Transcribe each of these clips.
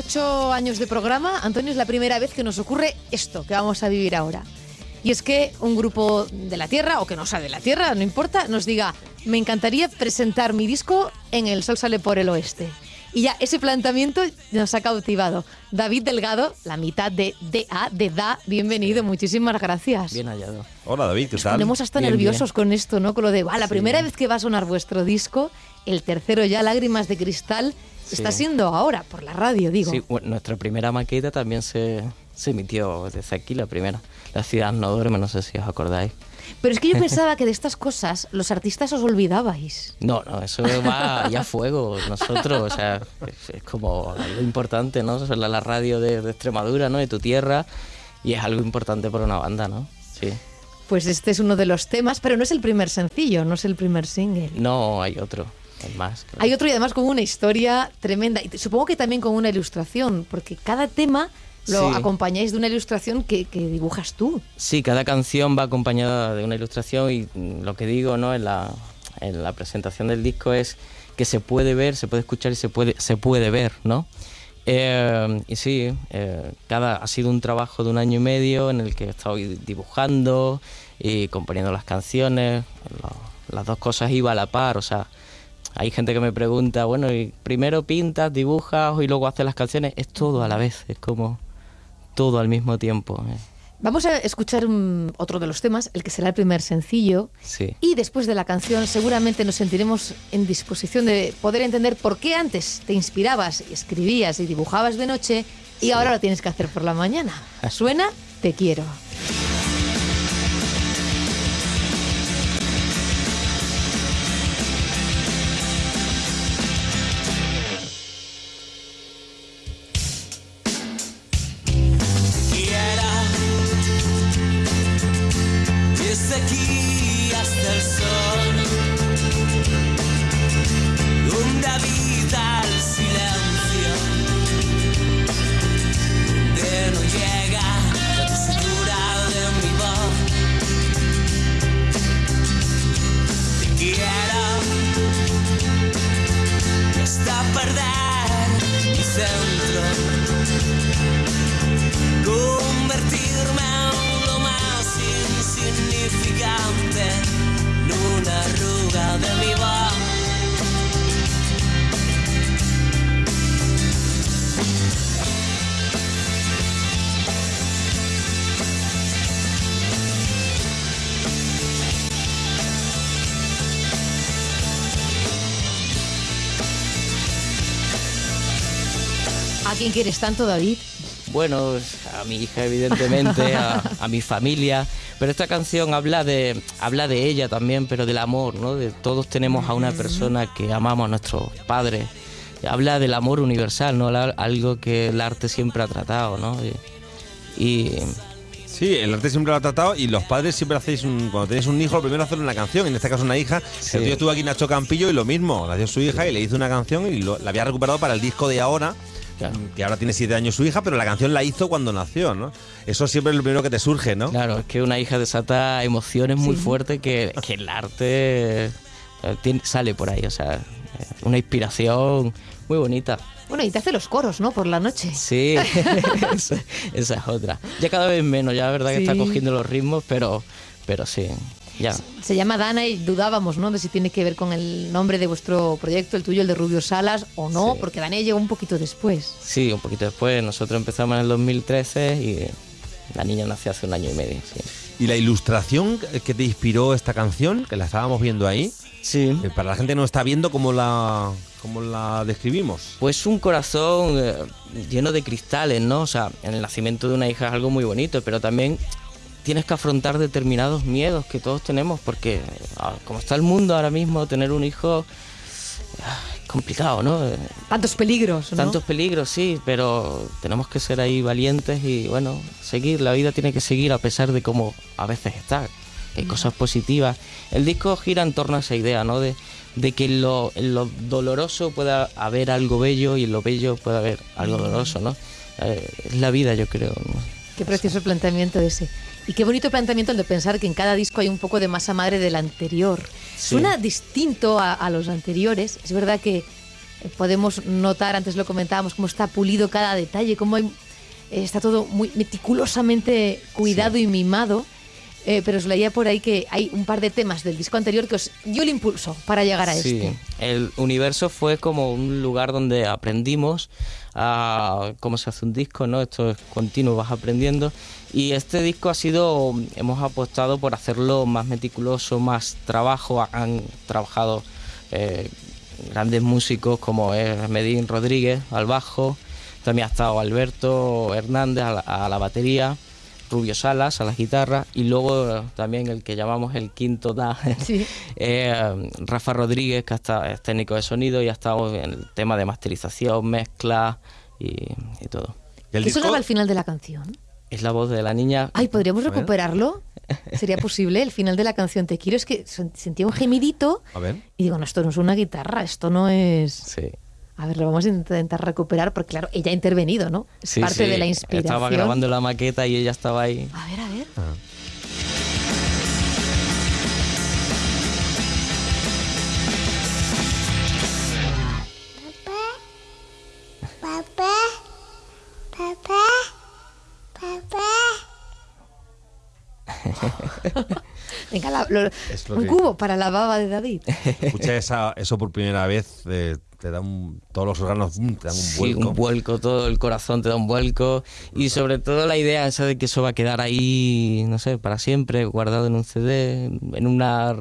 ocho años de programa, Antonio, es la primera vez que nos ocurre esto que vamos a vivir ahora. Y es que un grupo de la Tierra, o que no sea de la Tierra, no importa, nos diga, me encantaría presentar mi disco en El Sol sale por el oeste. Y ya ese planteamiento nos ha cautivado. David Delgado, la mitad de DA, de DA, bienvenido, muchísimas gracias. Bien hallado. Hola David, ¿qué tal? Nos hasta nerviosos con esto, ¿no? Con lo de, va, la primera vez que va a sonar vuestro disco, el tercero ya, Lágrimas de Cristal, Está siendo ahora, por la radio, digo. Sí, nuestra primera maqueta también se, se emitió desde aquí, la primera. La ciudad no duerme, no sé si os acordáis. Pero es que yo pensaba que de estas cosas los artistas os olvidabais. No, no, eso va ya a fuego. Nosotros, o sea, es, como algo importante, ¿no? Es la, radio de, de, Extremadura, ¿no? De tu tierra. Y es algo importante para una banda, ¿no? Sí. Pues este es uno de los temas, pero no es el primer sencillo, no es el primer single. No, hay otro. Hay otro y además con una historia tremenda. Y supongo que también con una ilustración, porque cada tema lo acompañáis de una ilustración que, dibujas tú. Sí, cada canción va acompañada de una ilustración y lo que digo ¿no? en, la, en la presentación del disco es que se puede ver, se puede escuchar y se puede, se puede ver, ¿no? Eh, y sí, eh, cada, ha sido un trabajo de un año y medio en el que he estado dibujando y componiendo las canciones. las dos cosas iba a la par, o sea, hay gente que me pregunta, bueno, y primero pintas, dibujas y luego haces las canciones. Es todo a la vez, es como todo al mismo tiempo. Eh. Vamos a escuchar otro de los temas, el que será el primer sencillo. Sí. Y después de la canción seguramente nos sentiremos en disposición de poder entender por qué antes te inspirabas, escribías y dibujabas de noche y ahora lo tienes que hacer por la mañana. Suena Te quiero. Quién quieres tanto, David? Bueno, a mi hija, evidentemente, a, mi familia. Pero esta canción habla de, habla de ella también, pero del amor, ¿no? De todos tenemos a una persona que amamos a nuestros padres. Habla del amor universal, ¿no? Algo que el arte siempre ha tratado, ¿no? Y, Sí, el arte siempre lo ha tratado y los padres siempre hacéis, un, cuando tenéis un hijo, lo primero hacer una canción, en este caso una hija. Sí. El tío estuvo aquí Nacho Campillo y lo mismo, la dio su hija y le hizo una canción y la había recuperado para el disco de ahora que ahora tiene siete años su hija, pero la canción la hizo cuando nació, ¿no? Eso siempre es lo primero que te surge, ¿no? Claro, es que una hija desata emociones muy fuertes que, el arte eh, sale por ahí, o sea, una inspiración muy bonita. Bueno, y te hace los coros, ¿no? Por la noche. Sí, esa, es otra. Ya cada vez menos, ya la verdad que está cogiendo los ritmos, pero, pero sí. Ya. Se llama Dana y dudábamos, ¿no? De si tiene que ver con el nombre de vuestro proyecto, el tuyo, el de Rubio Salas, o no, Sí. porque Dana llegó un poquito después. Sí, un poquito después. Nosotros empezamos en el 2013 y la niña nació hace un año y medio. Sí. ¿Y la ilustración que te inspiró esta canción, que la estábamos viendo ahí? Sí. eh, para la gente que no está viendo, ¿cómo la, cómo la describimos? Pues un corazón eh, lleno de cristales, ¿no? O sea, en el nacimiento de una hija es algo muy bonito, pero también tienes que afrontar determinados miedos que todos tenemos, porque ah, como está el mundo ahora mismo, tener un hijo ah, es complicado, ¿no? Tantos peligros, ¿no? Tantos peligros, sí, pero tenemos que ser ahí valientes y bueno, seguir, la vida tiene que seguir a pesar de cómo a veces está. Hay cosas positivas. El disco gira en torno a esa idea, ¿no? De, de que en lo, en lo doloroso pueda haber algo bello y en lo bello puede haber algo doloroso, ¿no? Eh, es la vida, yo creo. ¿no? Qué precioso planteamiento ese. Y qué bonito planteamiento el de pensar que en cada disco hay un poco de masa madre del anterior. Sí. Suena distinto a, a los anteriores. Es verdad que eh, podemos notar, antes lo comentábamos, cómo está pulido cada detalle, cómo hay- eh, está todo muy meticulosamente cuidado y mimado. Eh, pero os leía por ahí que hay un par de temas del disco anterior que os dio el impulso para llegar a Sí, este. el universo fue como un lugar donde aprendimos a cómo se hace un disco, ¿no? Esto es continuo, vas aprendiendo. Y este disco ha sido, hemos apostado por hacerlo más meticuloso, más trabajo. Han trabajado eh, grandes músicos como es Medín Rodríguez al bajo, también ha estado Alberto Hernández a la, a la batería. Rubio Salas a la guitarra y luego también el que llamamos el quinto da, Sí. eh, Rafa Rodríguez, que hasta es técnico de sonido y ha estado en el tema de masterización, mezcla y, y todo. ¿Y el ¿Qué disco? sonaba al final de la canción? Es la voz de la niña. Ay, ¿podríamos recuperarlo? ¿Sería posible? El final de la canción Te quiero es que sen- sentía un gemidito A ver. y digo, no, esto no es una guitarra, esto no es... Sí. A ver, lo vamos a intentar recuperar porque, claro, ella ha intervenido, ¿no? Es Sí, parte sí. de la inspiración. Estaba grabando la maqueta y ella estaba ahí. A ver, a ver. Papá, papá, papá. Venga, la- lo- lo un que- cubo para la baba de David. Escucha esa- eso por primera vez, eh, te da un, todos los órganos mm, te dan un Sí, vuelco. un vuelco, todo el corazón te da un vuelco. Y sobre todo la idea esa de que eso va a quedar ahí, no sé, para siempre, guardado en un CD, en una,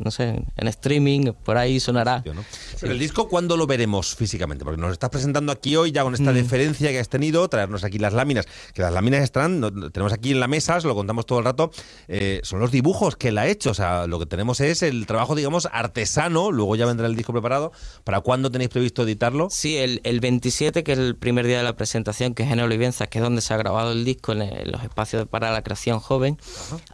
no sé, en streaming, por ahí sonará. ¿no? Pero el disco, ¿cuándo lo veremos físicamente? Porque nos estás presentando aquí hoy ya con Mm. esta deferencia que has tenido, traernos aquí las láminas, que las láminas están, no- tenemos aquí en la mesa, se lo contamos todo el rato, eh, son los dibujos que él ha hecho, o sea, lo que tenemos es el trabajo, digamos, artesano, luego ya vendrá el disco preparado, ¿para cuándo tenéis previsto editarlo? Sí, el, el 27, que es el primer día de la presentación, que es en Olivenza, que es donde se ha grabado el disco, en, el- los espacios para la creación joven.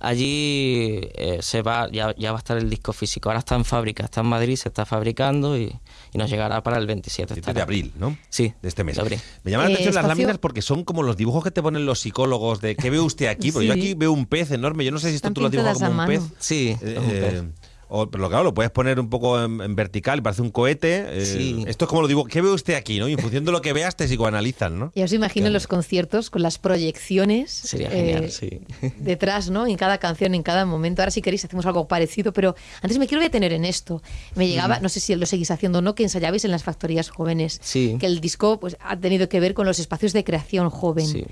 Allí eh, se va, ya, ya va a estar el disco físico. Ahora está en fábrica, está en Madrid, se está fabricando y, y nos llegará para el 27. 7 estará. de abril, ¿no? Sí, De este mes. de abril. Me llaman la Eh, atención las espacio- láminas porque son como los dibujos que te ponen los psicólogos de ¿qué ve usted aquí? Porque yo aquí veo un pez enorme, yo no sé si esto Están tú lo has dibujado pintadas como a un pez. Sí, Eh, eh, o- pero claro, lo puedes poner un poco en, en vertical, parece un cohete. eh, Sí. Esto es como lo digo, ¿qué ve usted aquí? ¿no? Y en función de lo que veas te psicoanalizan, ¿no? Ya os imagino en los conciertos con las proyecciones. Sería eh, genial, sí. detrás, ¿no? En cada canción, en cada momento. Ahora si queréis hacemos algo parecido, pero antes me quiero detener en esto. Me llegaba, no sé si lo seguís haciendo o no, que ensayabais en las factorías jóvenes. Sí. Que el disco pues ha tenido que ver con los espacios de creación joven. Sí.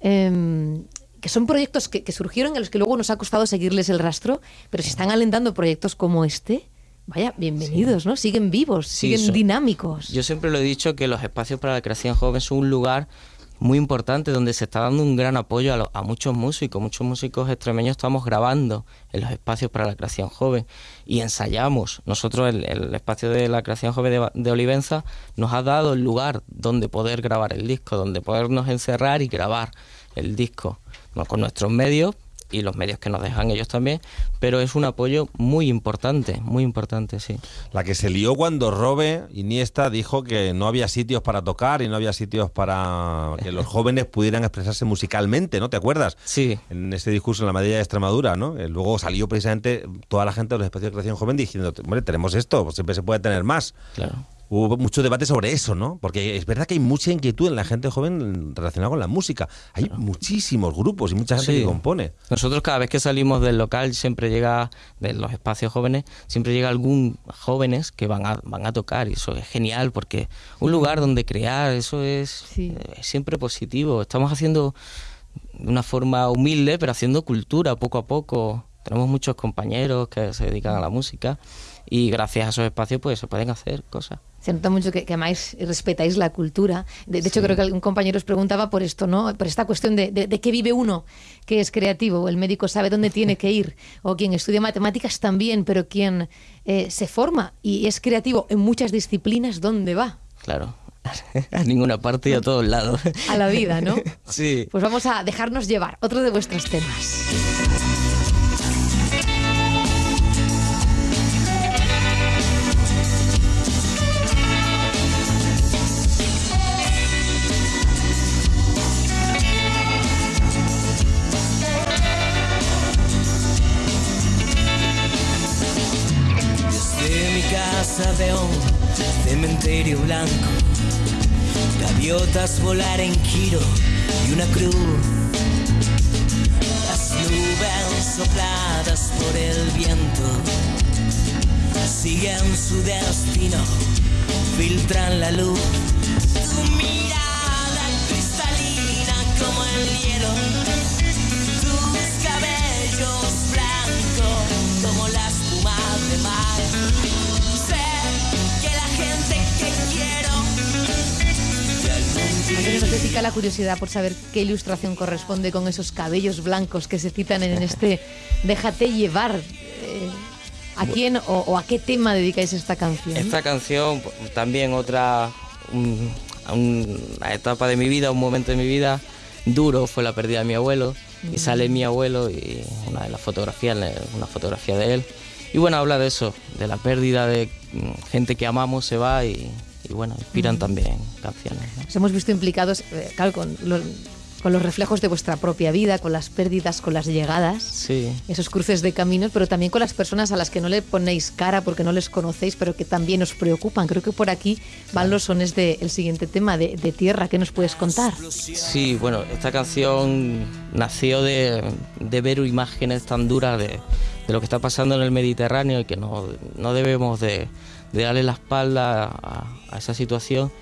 Em, que son proyectos que, que surgieron y a los que luego nos ha costado seguirles el rastro, pero si están alentando proyectos como este, vaya, bienvenidos, ¿no? Siguen vivos, Sí, siguen son- dinámicos. Yo siempre lo he dicho que los espacios para la creación joven son un lugar muy importante donde se está dando un gran apoyo a, lo- a muchos músicos. Muchos músicos extremeños estamos grabando en los espacios para la creación joven y ensayamos. Nosotros, el, el espacio de la creación joven de, de Olivenza, nos ha dado el lugar donde poder grabar el disco, donde podernos encerrar y grabar el disco. Con nuestros medios y los medios que nos dejan ellos también, pero es un apoyo muy importante, muy importante, sí. La que se lió cuando Robe Iniesta dijo que no había sitios para tocar y no había sitios para que los jóvenes pudieran expresarse musicalmente, ¿no? ¿Te acuerdas? Sí, En ese discurso en la Madrid de Extremadura, ¿no? Eh, Luego salió precisamente toda la gente de los espacios de creación joven diciendo, hombre, tenemos esto, pues siempre se puede tener más. claro. Hubo mucho debate sobre eso, ¿no? Porque es verdad que hay mucha inquietud en la gente joven relacionada con la música. Hay muchísimos grupos y mucha gente Sí. que compone. Nosotros cada vez que salimos del local siempre llega, de los espacios jóvenes, siempre llega algún jóvenes que van a, van a tocar y eso es genial porque un lugar donde crear, eso es, Sí. eh, es siempre positivo. Estamos haciendo de una forma humilde, pero haciendo cultura poco a poco. Tenemos muchos compañeros que se dedican a la música y gracias a esos espacios pues se pueden hacer cosas. Se nota mucho que, que amáis y respetáis la cultura. De, de hecho, creo que algún compañero os preguntaba por esto, ¿no? Por esta cuestión de, de, de qué vive uno que es creativo. El médico sabe dónde tiene que ir. O quien estudia matemáticas también, pero quien eh, se forma y es creativo en muchas disciplinas, ¿dónde va? Claro, a ninguna parte y a todos lados. A la vida, ¿no? Sí. Pues vamos a dejarnos llevar. Otro de vuestros temas. Un cementerio blanco, gaviotas volar en giro y una cruz. Las nubes sopladas por el viento siguen su destino, filtran la luz. Tu mirada cristalina como el hielo, tus cabellos blancos como la espuma de mar. Nos pica la curiosidad por saber qué ilustración corresponde con esos cabellos blancos que se citan en este Déjate llevar. Eh, ¿A quién o, o a qué tema dedicáis esta canción? Esta canción, p- también otra un- una etapa de mi vida, un momento de mi vida duro fue la pérdida de mi abuelo. Y sale mi abuelo y una de las fotografías, una fotografía de él. Y bueno, habla de eso, de la pérdida de mm, gente que amamos se va y, y bueno, inspiran también canciones. ¿no? Os hemos visto implicados, eh, claro, con los, con los reflejos de vuestra propia vida, con las pérdidas, con las llegadas, Sí, esos cruces de caminos, pero también con las personas a las que no le ponéis cara porque no les conocéis, pero que también os preocupan. Creo que por aquí van los sones del siguiente tema, de, de Tierra. ¿Qué nos puedes contar? Sí, bueno, esta canción nació de, de ver imágenes tan duras de, de lo que está pasando en el Mediterráneo y que no, no debemos de, de darle la espalda a, esa situación.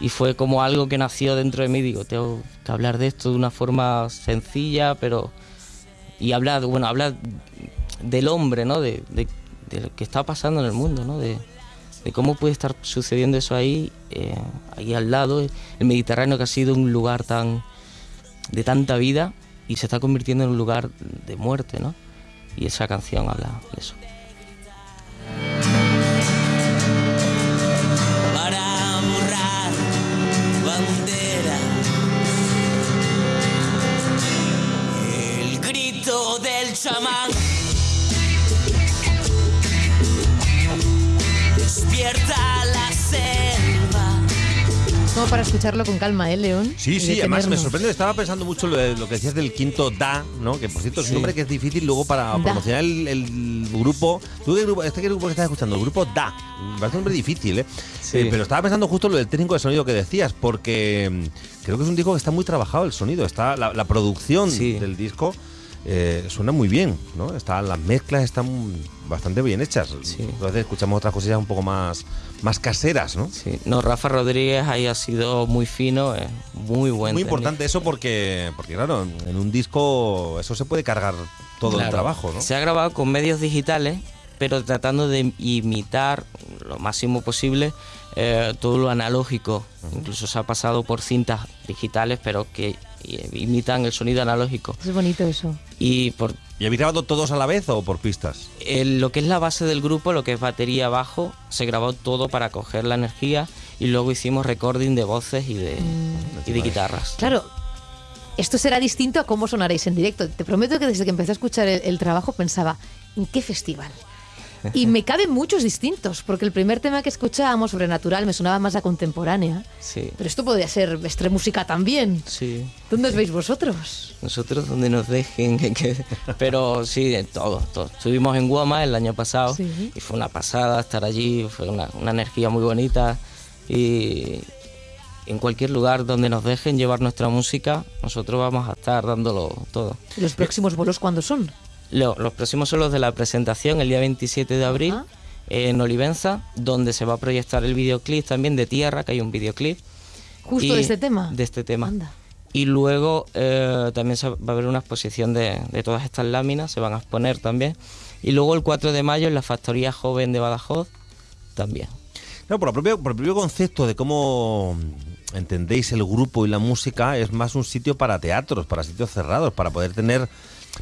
Y fue como algo que nació dentro de mí, digo, tengo que hablar de esto de una forma sencilla, pero... Y hablar, bueno, hablar del hombre, ¿no? De, de- lo que está pasando en el mundo, ¿no? De, de cómo puede estar sucediendo eso ahí, eh, ahí al lado, el Mediterráneo que ha sido un lugar tan de tanta vida y se está convirtiendo en un lugar de muerte, ¿no? Y esa canción habla de eso. Chamán despierta la selva. Como para escucharlo con calma, ¿eh, León? Sí, sí, además me sorprende. Estaba pensando mucho lo, de- lo que decías del quinto Da, ¿no? Que por cierto es un nombre que es difícil luego para Da. promocionar el, el grupo. ¿Tú qué grupo, este qué grupo que estás escuchando? El grupo Da. Me parece un nombre difícil, ¿eh? Sí. Eh, Pero estaba pensando justo lo del técnico de sonido que decías, porque mm, creo que es un disco que está muy trabajado el sonido. Está la, la producción Sí. del disco. Eh, suena muy bien, ¿no? Está, las mezclas están bastante bien hechas. Sí. Entonces escuchamos otras cosillas un poco más, más caseras, ¿no? Sí. No, Rafa Rodríguez ahí ha sido muy fino, eh, muy buen Muy importante eso porque, porque claro, en un disco eso se puede cargar todo el trabajo, ¿no? Se ha grabado con medios digitales, pero tratando de imitar lo máximo posible eh, todo lo analógico. Incluso se ha pasado por cintas digitales, pero que eh, imitan el sonido analógico. Es bonito eso. Y por ¿Y habéis grabado todos a la vez o por pistas? el- lo que es la base del grupo, lo que es batería bajo, se grabó todo para coger la energía y luego hicimos recording de voces y de, y de guitarras. Claro, esto será distinto a cómo sonaréis en directo. Te prometo que desde que empecé a escuchar el, el trabajo pensaba, ¿en qué festival? Y me caben muchos distintos, porque el primer tema que escuchábamos, Sobrenatural, me sonaba más a contemporánea. Sí. Pero esto podría ser extre música también. Sí. ¿Dónde os veis vosotros? Nosotros donde nos dejen, que- pero sí, de todo, todo. Estuvimos en Guama el año pasado Sí. y fue una pasada estar allí, fue una, una energía muy bonita y en cualquier lugar donde nos dejen llevar nuestra música, nosotros vamos a estar dándolo todo. ¿Y los próximos bolos cuándo son? Lo- los próximos son los de la presentación, el día 27 de abril, Ajá. en Olivenza, donde se va a proyectar el videoclip también de Tierra, que hay un videoclip. Justo Y- de este tema. De este tema. Anda. Y luego eh, también se va a haber una exposición de, de todas estas láminas, se van a exponer también. Y luego el 4 de mayo en la Factoría Joven de Badajoz también. No, por el propio concepto de cómo entendéis el grupo y la música, es más un sitio para teatros, para sitios cerrados, para poder tener.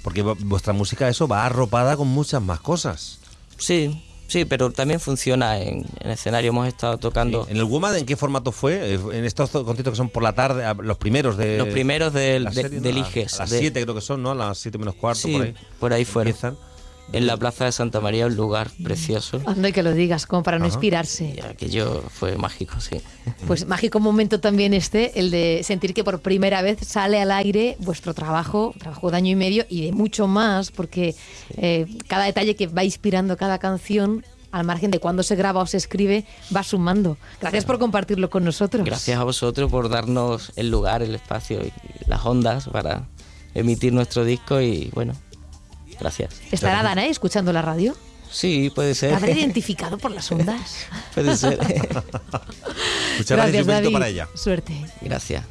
Porque vu- vuestra música, eso va arropada con muchas más cosas. Sí, sí, pero también funciona en, en escenario. Hemos estado tocando ¿En el WOMAD en qué formato fue? Eh, En estos conciertos que son por la tarde, a- los primeros de. los primeros de, serie, ¿no? del A- IGES, A las de- 7 creo que son, ¿no? A las 7 menos cuarto, Sí, por ahí. por ahí fueron. Empiezan. En la Plaza de Santa María, un lugar precioso. Anda y que lo digas, como para no Ajá. inspirarse. Y aquello fue mágico, sí. Pues mágico momento también este, el de sentir que por primera vez sale al aire vuestro trabajo, trabajo de año y medio y de mucho más, porque eh, cada detalle que va inspirando cada canción, al margen de cuándo se graba o se escribe, va sumando. Gracias por compartirlo con nosotros. Gracias a vosotros por darnos el lugar, el espacio y las ondas para emitir nuestro disco y bueno, gracias. ¿Estará Danae escuchando la radio? Sí, puede ¿Te ser. habrá identificado por las ondas? puede ser. Muchas gracias David. para ella. Suerte. gracias.